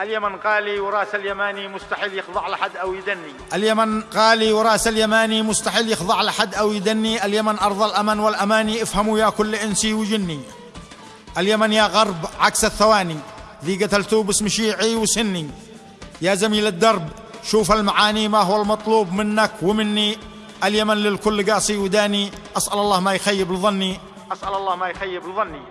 اليمن قالي وراس اليماني مستحيل يخضع لحد أو يدني. اليمن غالي وراس اليماني مستحيل يخضع لحد أو يدني. اليمن أرض الأمن والأماني افهموا يا كل إنسي وجني. اليمن يا غرب عكس الثواني ذي قتلتوه باسم شيعي وسني. يا زميل الدرب شوف المعاني ما هو المطلوب منك ومني. اليمن للكل قاسي وداني أسأل الله ما يخيب لظني أسأل الله ما يخيب لظني